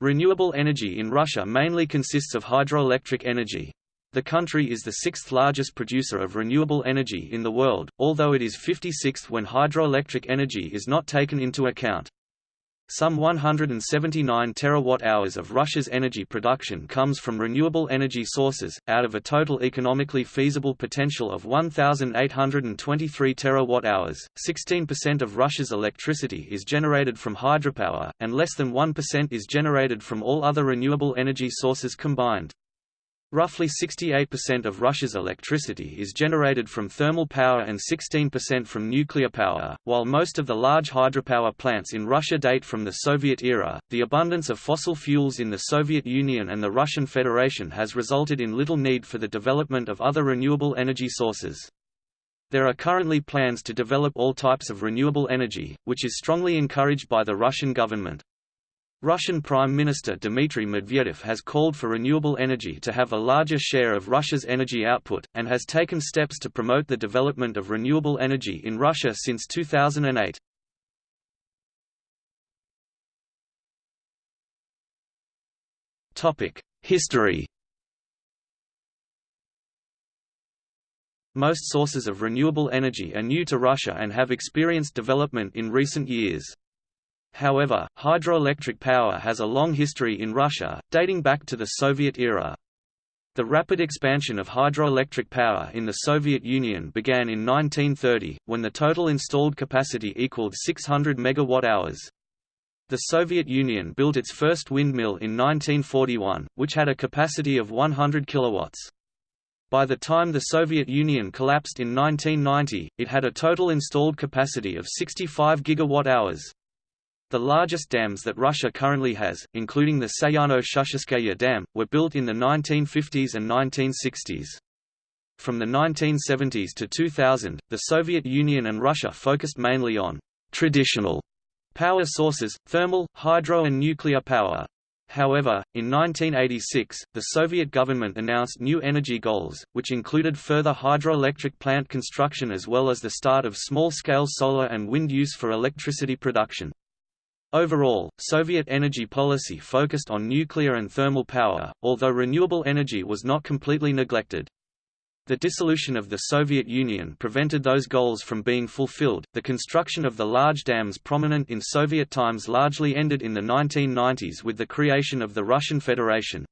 Renewable energy in Russia mainly consists of hydroelectric energy. The country is the sixth largest producer of renewable energy in the world, although it is 56th when hydroelectric energy is not taken into account. Some 179 terawatt-hours of Russia's energy production comes from renewable energy sources, out of a total economically feasible potential of 1,823 terawatt-hours. 16% of Russia's electricity is generated from hydropower, and less than 1% is generated from all other renewable energy sources combined. Roughly 68% of Russia's electricity is generated from thermal power and 16% from nuclear power. While most of the large hydropower plants in Russia date from the Soviet era, the abundance of fossil fuels in the Soviet Union and the Russian Federation has resulted in little need for the development of other renewable energy sources. There are currently plans to develop all types of renewable energy, which is strongly encouraged by the Russian government. Russian Prime Minister Dmitry Medvedev has called for renewable energy to have a larger share of Russia's energy output, and has taken steps to promote the development of renewable energy in Russia since 2008. History Most sources of renewable energy are new to Russia and have experienced development in recent years. However, hydroelectric power has a long history in Russia, dating back to the Soviet era. The rapid expansion of hydroelectric power in the Soviet Union began in 1930, when the total installed capacity equaled 600 megawatt-hours. The Soviet Union built its first windmill in 1941, which had a capacity of 100 kilowatts. By the time the Soviet Union collapsed in 1990, it had a total installed capacity of 65 gigawatt-hours. The largest dams that Russia currently has, including the Sayano-Shushenskaya Dam, were built in the 1950s and 1960s. From the 1970s to 2000, the Soviet Union and Russia focused mainly on traditional power sources, thermal, hydro and nuclear power. However, in 1986, the Soviet government announced new energy goals, which included further hydroelectric plant construction as well as the start of small-scale solar and wind use for electricity production. Overall, Soviet energy policy focused on nuclear and thermal power, although renewable energy was not completely neglected. The dissolution of the Soviet Union prevented those goals from being fulfilled. The construction of the large dams prominent in Soviet times largely ended in the 1990s with the creation of the Russian Federation.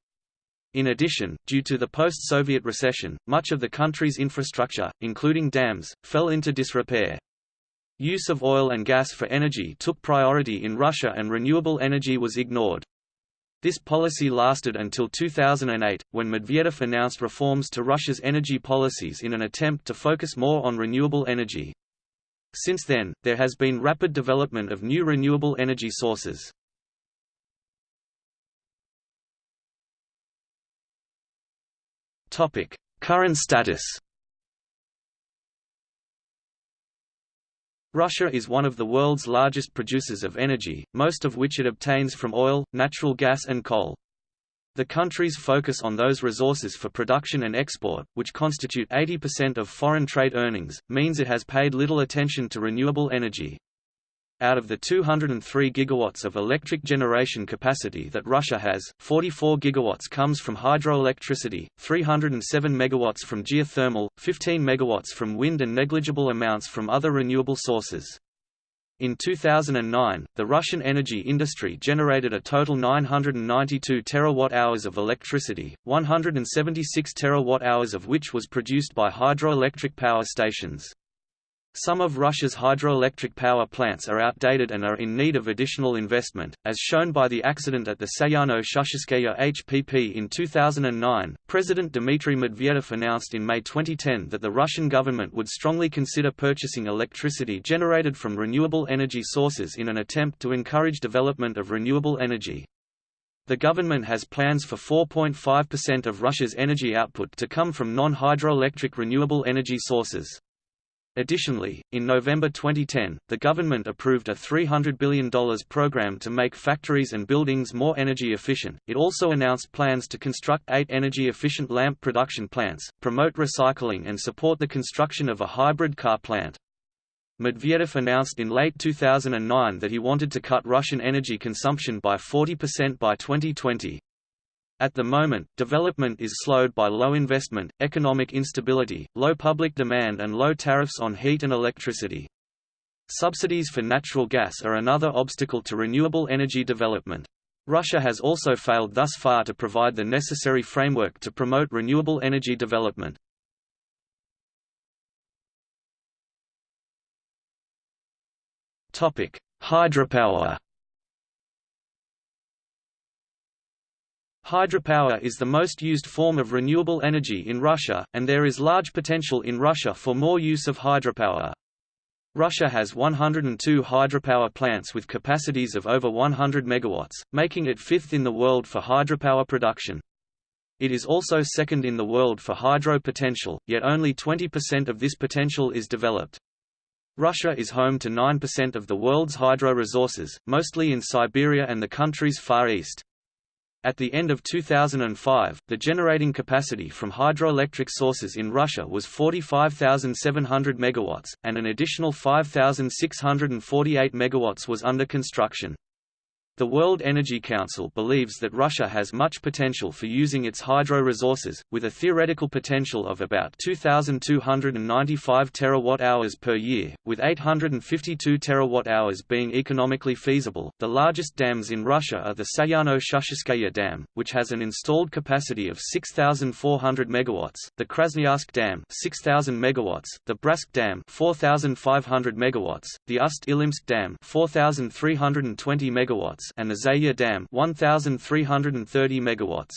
In addition, due to the post-Soviet recession, much of the country's infrastructure, including dams, fell into disrepair. Use of oil and gas for energy took priority in Russia and renewable energy was ignored. This policy lasted until 2008, when Medvedev announced reforms to Russia's energy policies in an attempt to focus more on renewable energy. Since then, there has been rapid development of new renewable energy sources. Current status Russia is one of the world's largest producers of energy, most of which it obtains from oil, natural gas and coal. The country's focus on those resources for production and export, which constitute 80% of foreign trade earnings, means it has paid little attention to renewable energy. Out of the 203 gigawatts of electric generation capacity that Russia has, 44 gigawatts comes from hydroelectricity, 307 megawatts from geothermal, 15 megawatts from wind and negligible amounts from other renewable sources. In 2009, the Russian energy industry generated a total 992 terawatt-hours of electricity, 176 terawatt-hours of which was produced by hydroelectric power stations. Some of Russia's hydroelectric power plants are outdated and are in need of additional investment, as shown by the accident at the Sayano-Shushenskaya HPP in 2009. President Dmitry Medvedev announced in May 2010 that the Russian government would strongly consider purchasing electricity generated from renewable energy sources in an attempt to encourage development of renewable energy. The government has plans for 4.5% of Russia's energy output to come from non-hydroelectric renewable energy sources. Additionally, in November 2010, the government approved a $300 billion program to make factories and buildings more energy efficient. It also announced plans to construct eight energy efficient lamp production plants, promote recycling, and support the construction of a hybrid car plant. Medvedev announced in late 2009 that he wanted to cut Russian energy consumption by 40% by 2020. At the moment, development is slowed by low investment, economic instability, low public demand and low tariffs on heat and electricity. Subsidies for natural gas are another obstacle to renewable energy development. Russia has also failed thus far to provide the necessary framework to promote renewable energy development. Hydropower Hydropower is the most used form of renewable energy in Russia, and there is large potential in Russia for more use of hydropower. Russia has 102 hydropower plants with capacities of over 100 megawatts, making it fifth in the world for hydropower production. It is also second in the world for hydro potential, yet only 20% of this potential is developed. Russia is home to 9% of the world's hydro resources, mostly in Siberia and the country's Far East. At the end of 2005, the generating capacity from hydroelectric sources in Russia was 45,700 megawatts, and an additional 5,648 megawatts was under construction. The World Energy Council believes that Russia has much potential for using its hydro resources, with a theoretical potential of about 2,295 terawatt-hours per year, with 852 terawatt-hours being economically feasible. The largest dams in Russia are the Sayano-Shushenskaya Dam, which has an installed capacity of 6,400 megawatts, the Krasnoyarsk Dam, 6,000 megawatts, the Bratsk Dam, 4,500 megawatts, the Ust-Ilimsk Dam, 4,320 megawatts, and the Zeya Dam 1330 megawatts.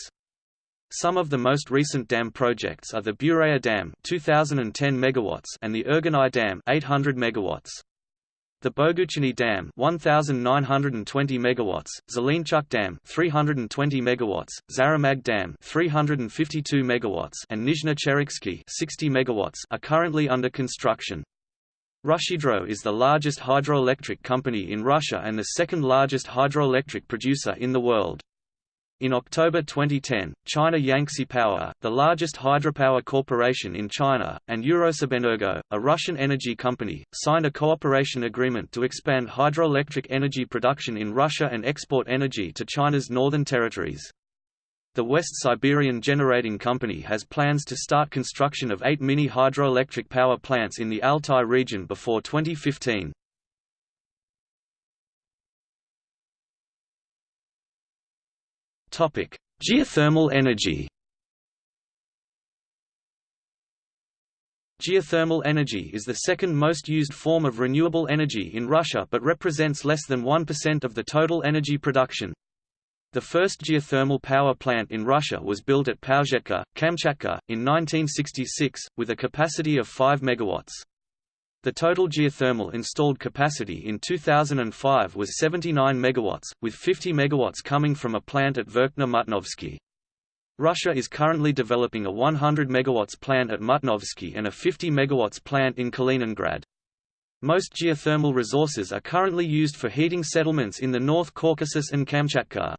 Some of the most recent dam projects are the Bureya Dam 2010 megawatts and the Urganai Dam 800 megawatts. The Boguchany Dam 1920 megawatts, Zelenchuk Dam 320 megawatts, Zaramag Dam 352 megawatts and Nizhny 60 megawatts are currently under construction. RusHydro is the largest hydroelectric company in Russia and the second largest hydroelectric producer in the world. In October 2010, China Yangtze Power, the largest hydropower corporation in China, and Eurosibenergo, a Russian energy company, signed a cooperation agreement to expand hydroelectric energy production in Russia and export energy to China's northern territories. The West Siberian Generating Company has plans to start construction of eight mini hydroelectric power plants in the Altai region before 2015. Topic: Geothermal energy Geothermal energy is the second most used form of renewable energy in Russia but represents less than 1% of the total energy production. The first geothermal power plant in Russia was built at Pauzhetka, Kamchatka, in 1966, with a capacity of 5 megawatts. The total geothermal installed capacity in 2005 was 79 megawatts, with 50 megawatts coming from a plant at Verkhny Mutnovsky. Russia is currently developing a 100 megawatts plant at Mutnovsky and a 50 megawatts plant in Kaliningrad. Most geothermal resources are currently used for heating settlements in the North Caucasus and Kamchatka.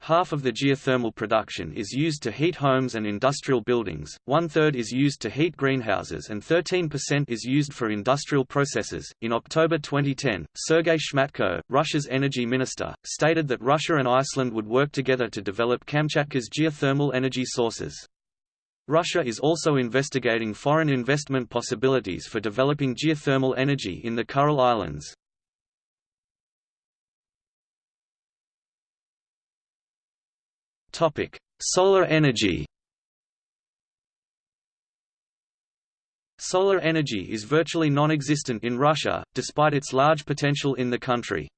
Half of the geothermal production is used to heat homes and industrial buildings, one-third is used to heat greenhouses and 13% is used for industrial processes. In October 2010, Sergei Shmatko, Russia's energy minister, stated that Russia and Iceland would work together to develop Kamchatka's geothermal energy sources. Russia is also investigating foreign investment possibilities for developing geothermal energy in the Kuril Islands. Topic: Solar energy. Solar energy is virtually non-existent in Russia, despite its large potential in the country.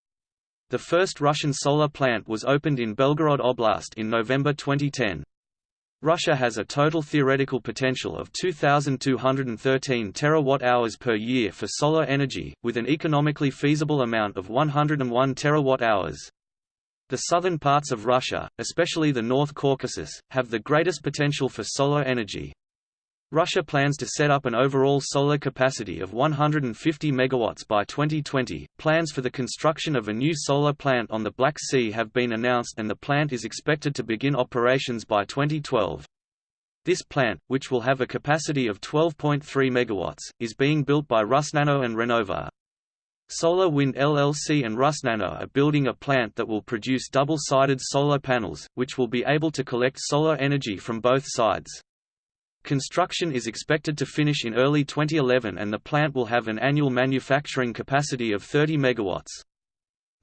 The first Russian solar plant was opened in Belgorod Oblast in November 2010. Russia has a total theoretical potential of 2,213 terawatt-hours per year for solar energy, with an economically feasible amount of 101 terawatt-hours. The southern parts of Russia, especially the North Caucasus, have the greatest potential for solar energy. Russia plans to set up an overall solar capacity of 150 megawatts by 2020. Plans for the construction of a new solar plant on the Black Sea have been announced and the plant is expected to begin operations by 2012. This plant, which will have a capacity of 12.3 MW, is being built by Rusnano and Renova. Solar Wind LLC and Rusnano are building a plant that will produce double-sided solar panels, which will be able to collect solar energy from both sides. Construction is expected to finish in early 2011 and the plant will have an annual manufacturing capacity of 30 MW.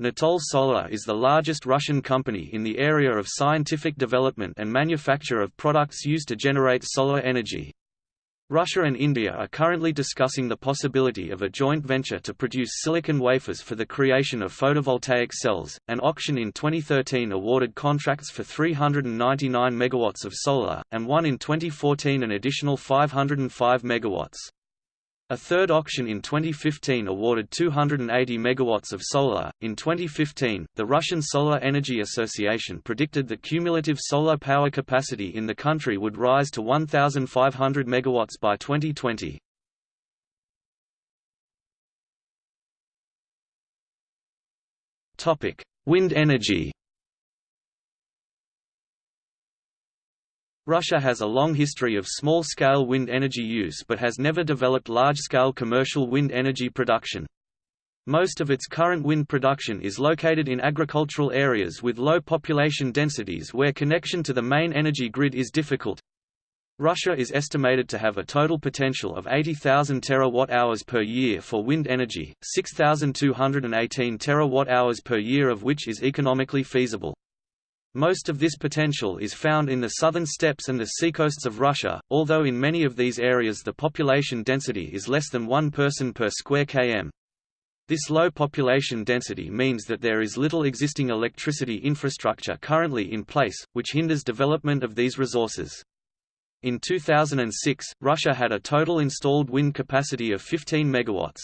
Natol Solar is the largest Russian company in the area of scientific development and manufacture of products used to generate solar energy. Russia and India are currently discussing the possibility of a joint venture to produce silicon wafers for the creation of photovoltaic cells. An auction in 2013 awarded contracts for 399 megawatts of solar, and one in 2014 an additional 505 megawatts. A third auction in 2015 awarded 280 megawatts of solar. In 2015, the Russian Solar Energy Association predicted that cumulative solar power capacity in the country would rise to 1,500 megawatts by 2020. Topic: Wind energy. Russia has a long history of small-scale wind energy use but has never developed large-scale commercial wind energy production. Most of its current wind production is located in agricultural areas with low population densities where connection to the main energy grid is difficult. Russia is estimated to have a total potential of 80,000 terawatt-hours per year for wind energy, 6,218 terawatt-hours per year of which is economically feasible. Most of this potential is found in the southern steppes and the seacoasts of Russia, although in many of these areas the population density is less than one person per square km. This low population density means that there is little existing electricity infrastructure currently in place, which hinders development of these resources. In 2006, Russia had a total installed wind capacity of 15 megawatts.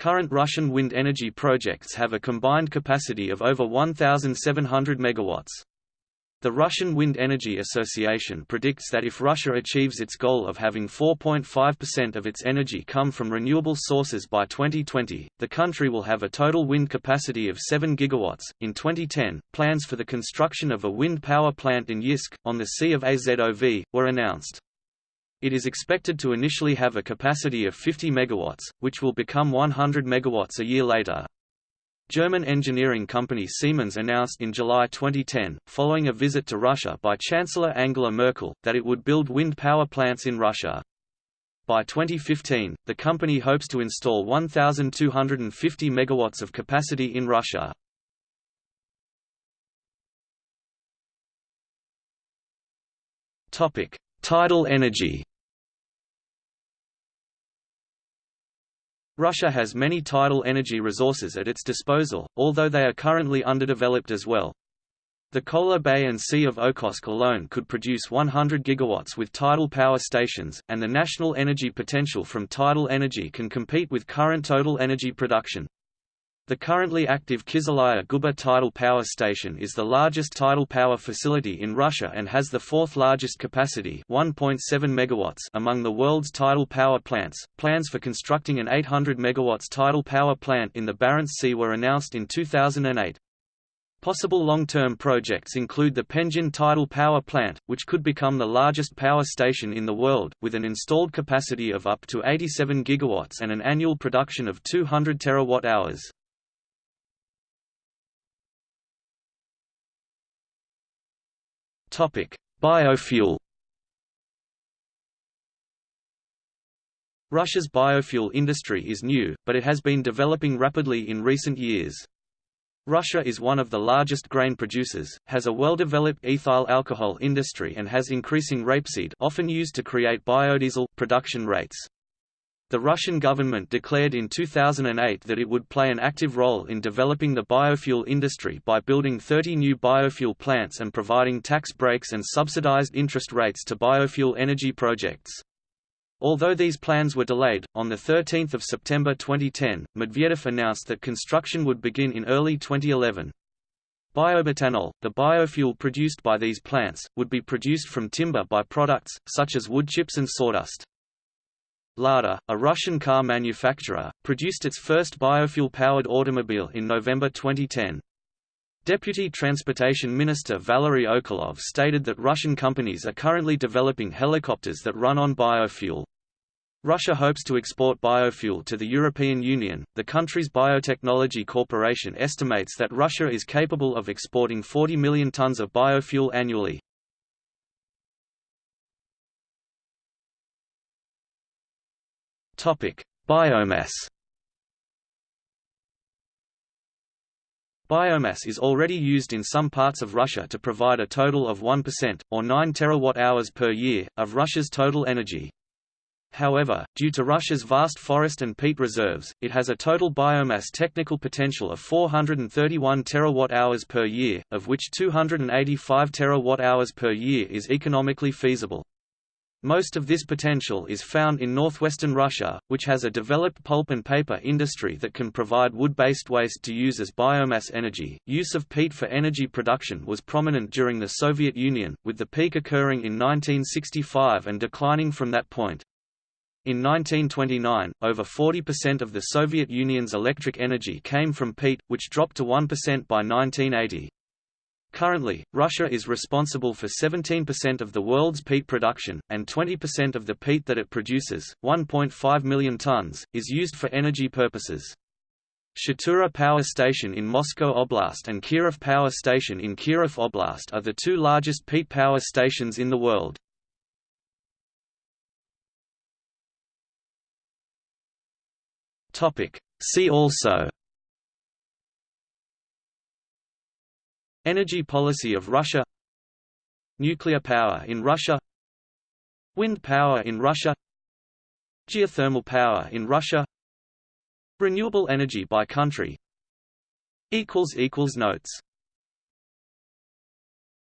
Current Russian wind energy projects have a combined capacity of over 1,700 megawatts. The Russian Wind Energy Association predicts that if Russia achieves its goal of having 4.5% of its energy come from renewable sources by 2020, the country will have a total wind capacity of 7 gigawatts. In 2010, plans for the construction of a wind power plant in Yeysk, on the Sea of Azov, were announced. It is expected to initially have a capacity of 50 MW, which will become 100 MW a year later. German engineering company Siemens announced in July 2010, following a visit to Russia by Chancellor Angela Merkel, that it would build wind power plants in Russia. By 2015, the company hopes to install 1,250 MW of capacity in Russia. Tidal energy Russia has many tidal energy resources at its disposal, although they are currently underdeveloped as well. The Kola Bay and Sea of Okhotsk alone could produce 100 gigawatts with tidal power stations, and the national energy potential from tidal energy can compete with current total energy production. The currently active Kislaya Guba tidal power station is the largest tidal power facility in Russia and has the fourth largest capacity 1.7 megawatts among the world's tidal power plants. Plans for constructing an 800 megawatts tidal power plant in the Barents Sea were announced in 2008. Possible long-term projects include the Penzhin tidal power plant, which could become the largest power station in the world, with an installed capacity of up to 87 gigawatts and an annual production of 200 terawatt-hours. Biofuel. Russia's biofuel industry is new, but it has been developing rapidly in recent years. Russia is one of the largest grain producers, has a well-developed ethyl alcohol industry and has increasing rapeseed often used to create biodiesel production rates. The Russian government declared in 2008 that it would play an active role in developing the biofuel industry by building 30 new biofuel plants and providing tax breaks and subsidized interest rates to biofuel energy projects. Although these plans were delayed, on 13 September 2010, Medvedev announced that construction would begin in early 2011. Biometanol, the biofuel produced by these plants, would be produced from timber by-products, such as wood chips and sawdust. Lada, a Russian car manufacturer, produced its first biofuel-powered automobile in November 2010. Deputy Transportation Minister Valery Okulov stated that Russian companies are currently developing helicopters that run on biofuel. Russia hopes to export biofuel to the European Union. The country's Biotechnology Corporation estimates that Russia is capable of exporting 40 million tons of biofuel annually. Topic: Biomass. Biomass is already used in some parts of Russia to provide a total of 1%, or 9 terawatt-hours per year, of Russia's total energy. However, due to Russia's vast forest and peat reserves, it has a total biomass technical potential of 431 terawatt-hours per year, of which 285 terawatt-hours per year is economically feasible. Most of this potential is found in northwestern Russia, which has a developed pulp and paper industry that can provide wood-based waste to use as biomass energy. Use of peat for energy production was prominent during the Soviet Union, with the peak occurring in 1965 and declining from that point. In 1929, over 40% of the Soviet Union's electric energy came from peat, which dropped to 1% by 1980. Currently, Russia is responsible for 17% of the world's peat production, and 20% of the peat that it produces, 1.5 million tons, is used for energy purposes. Shatura Power Station in Moscow Oblast and Kirov Power Station in Kirov Oblast are the two largest peat power stations in the world. See also Energy policy of Russia Nuclear power in Russia Wind power in Russia Geothermal power in Russia Renewable energy by country. Notes